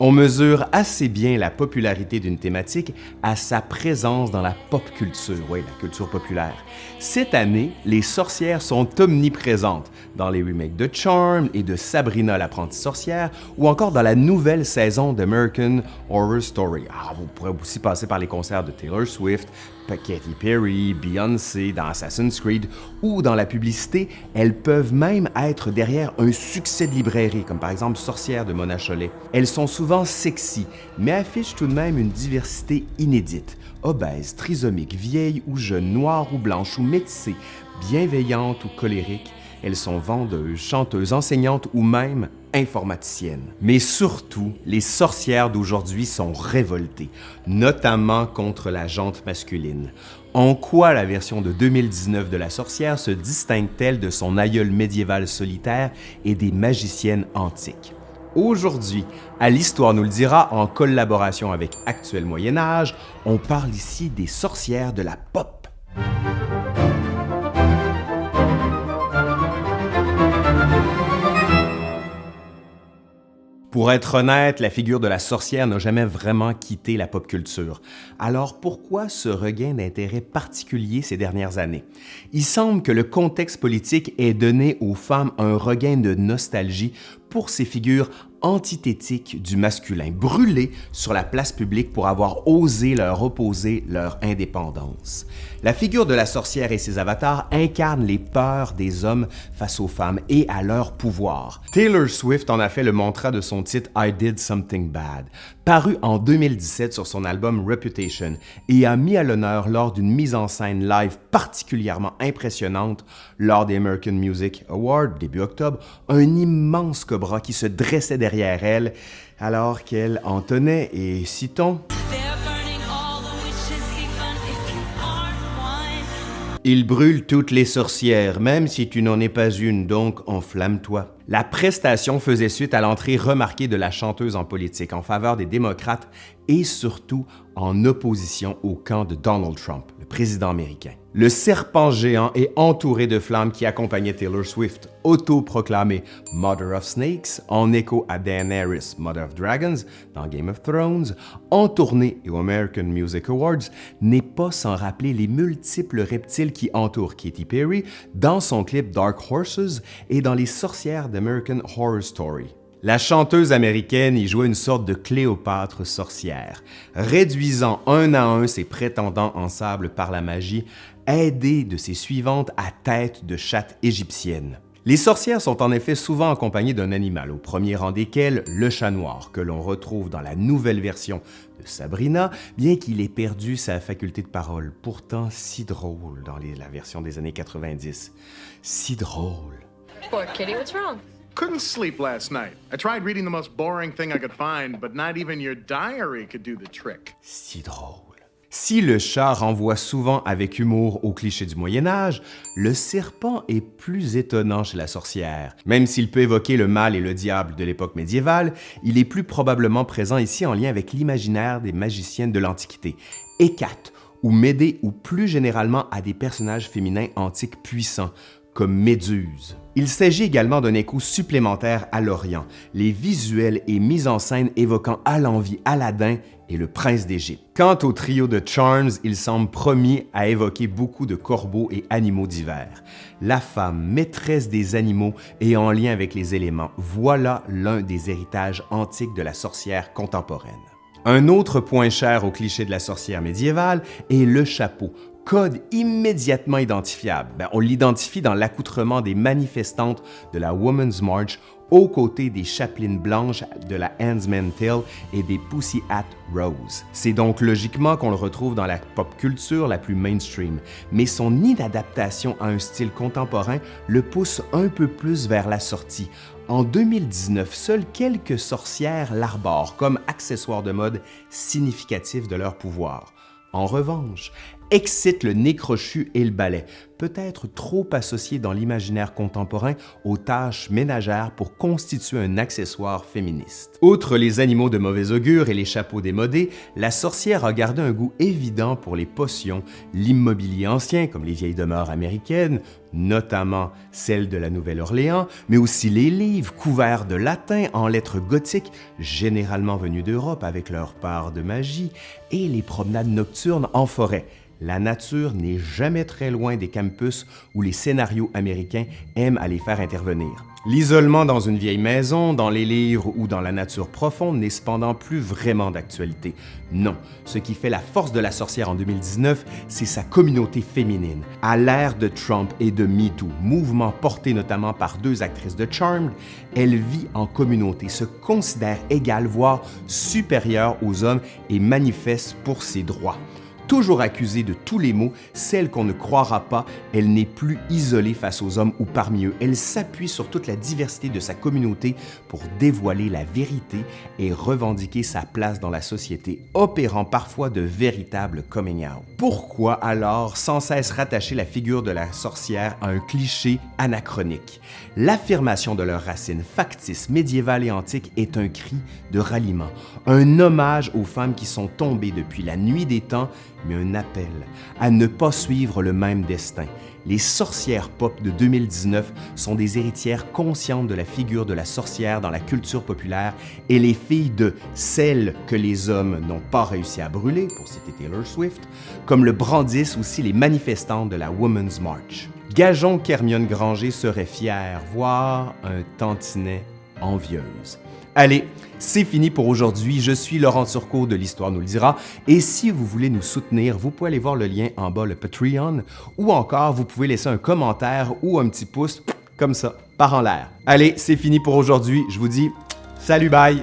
On mesure assez bien la popularité d'une thématique à sa présence dans la pop culture, oui, la culture populaire. Cette année, les sorcières sont omniprésentes dans les remakes de Charm et de Sabrina l'apprentie sorcière ou encore dans la nouvelle saison d'American Horror Story. Ah, vous pourrez aussi passer par les concerts de Taylor Swift, Katy Perry, Beyoncé dans Assassin's Creed ou dans la publicité, elles peuvent même être derrière un succès de librairie, comme par exemple Sorcière de Mona souvent sexy, mais affichent tout de même une diversité inédite. Obèses, trisomiques, vieilles ou jeunes, noires ou blanches ou métissées, bienveillantes ou colériques, elles sont vendeuses, chanteuses, enseignantes ou même informaticiennes. Mais surtout, les sorcières d'aujourd'hui sont révoltées, notamment contre la jante masculine. En quoi la version de 2019 de la sorcière se distingue-t-elle de son aïeul médiéval solitaire et des magiciennes antiques? Aujourd'hui, à l'Histoire nous le dira, en collaboration avec Actuel Moyen Âge, on parle ici des sorcières de la pop. Pour être honnête, la figure de la sorcière n'a jamais vraiment quitté la pop culture. Alors pourquoi ce regain d'intérêt particulier ces dernières années? Il semble que le contexte politique ait donné aux femmes un regain de nostalgie pour ces figures antithétiques du masculin, brûlés sur la place publique pour avoir osé leur opposer leur indépendance. La figure de la sorcière et ses avatars incarnent les peurs des hommes face aux femmes et à leur pouvoir. Taylor Swift en a fait le mantra de son titre I Did Something Bad, paru en 2017 sur son album Reputation et a mis à l'honneur lors d'une mise en scène live particulièrement impressionnante lors des American Music Awards début octobre, un immense cobra qui se dressait derrière elle alors qu'elle en tenait et citons Il brûle toutes les sorcières, même si tu n'en es pas une, donc enflamme-toi. La prestation faisait suite à l'entrée remarquée de la chanteuse en politique en faveur des démocrates et surtout en opposition au camp de Donald Trump, le président américain. Le serpent géant est entouré de flammes qui accompagnaient Taylor Swift, autoproclamée Mother of Snakes, en écho à Daenerys, Mother of Dragons, dans Game of Thrones, en tournée et aux American Music Awards, n'est pas sans rappeler les multiples reptiles qui entourent Katy Perry dans son clip Dark Horses et dans Les sorcières d'American Horror Story. La chanteuse américaine y jouait une sorte de Cléopâtre sorcière, réduisant un à un ses prétendants en sable par la magie, aidée de ses suivantes à tête de chatte égyptienne. Les sorcières sont en effet souvent accompagnées d'un animal, au premier rang desquels le chat noir, que l'on retrouve dans la nouvelle version de Sabrina, bien qu'il ait perdu sa faculté de parole, pourtant si drôle dans la version des années 90. Si drôle. Poor kitty, what's wrong? Couldn't sleep last night. I tried reading the most boring thing I could find, but not even your diary could do the trick. Si drôle. Si le chat renvoie souvent avec humour aux clichés du Moyen Âge, le serpent est plus étonnant chez la sorcière. Même s'il peut évoquer le mal et le diable de l'époque médiévale, il est plus probablement présent ici en lien avec l'imaginaire des magiciennes de l'Antiquité. Hécate, ou Médée ou plus généralement à des personnages féminins antiques puissants, comme Méduse. Il s'agit également d'un écho supplémentaire à l'Orient, les visuels et mises en scène évoquant à l'envie Aladdin et le prince d'Égypte. Quant au trio de Charms, il semble promis à évoquer beaucoup de corbeaux et animaux divers. La femme, maîtresse des animaux et en lien avec les éléments, voilà l'un des héritages antiques de la sorcière contemporaine. Un autre point cher au cliché de la sorcière médiévale est le chapeau, code immédiatement identifiable. Ben, on l'identifie dans l'accoutrement des manifestantes de la Women's March aux côtés des chapelines blanches de la Handsman Tale et des Pussy Hat Rose. C'est donc logiquement qu'on le retrouve dans la pop culture la plus mainstream, mais son inadaptation à un style contemporain le pousse un peu plus vers la sortie. En 2019, seules quelques sorcières l'arborent comme accessoire de mode significatif de leur pouvoir. En revanche, excite le nez crochu et le balai, peut-être trop associé dans l'imaginaire contemporain aux tâches ménagères pour constituer un accessoire féministe. Outre les animaux de mauvais augure et les chapeaux démodés, la sorcière a gardé un goût évident pour les potions, l'immobilier ancien comme les vieilles demeures américaines, notamment celles de la Nouvelle-Orléans, mais aussi les livres couverts de latin en lettres gothiques, généralement venus d'Europe avec leur part de magie, et les promenades nocturnes en forêt, la nature n'est jamais très loin des campus où les scénarios américains aiment à les faire intervenir. L'isolement dans une vieille maison, dans les livres ou dans la nature profonde n'est cependant plus vraiment d'actualité. Non, ce qui fait la force de la sorcière en 2019, c'est sa communauté féminine. À l'ère de Trump et de MeToo, mouvement porté notamment par deux actrices de Charmed, elle vit en communauté, se considère égale, voire supérieure aux hommes et manifeste pour ses droits. Toujours accusée de tous les maux, celle qu'on ne croira pas, elle n'est plus isolée face aux hommes ou parmi eux. Elle s'appuie sur toute la diversité de sa communauté pour dévoiler la vérité et revendiquer sa place dans la société, opérant parfois de véritables coming out. Pourquoi alors sans cesse rattacher la figure de la sorcière à un cliché anachronique? L'affirmation de leurs racines factices, médiévales et antiques est un cri de ralliement, un hommage aux femmes qui sont tombées depuis la nuit des temps mais un appel à ne pas suivre le même destin. Les sorcières pop de 2019 sont des héritières conscientes de la figure de la sorcière dans la culture populaire et les filles de celles que les hommes n'ont pas réussi à brûler, pour citer Taylor Swift, comme le brandissent aussi les manifestantes de la Women's March. Gageons qu'Hermione Granger serait fière, voire un tantinet envieuse. Allez, c'est fini pour aujourd'hui. Je suis Laurent Turcot de l'Histoire nous le dira. Et si vous voulez nous soutenir, vous pouvez aller voir le lien en bas, le Patreon, ou encore vous pouvez laisser un commentaire ou un petit pouce comme ça, par en l'air. Allez, c'est fini pour aujourd'hui. Je vous dis salut, bye!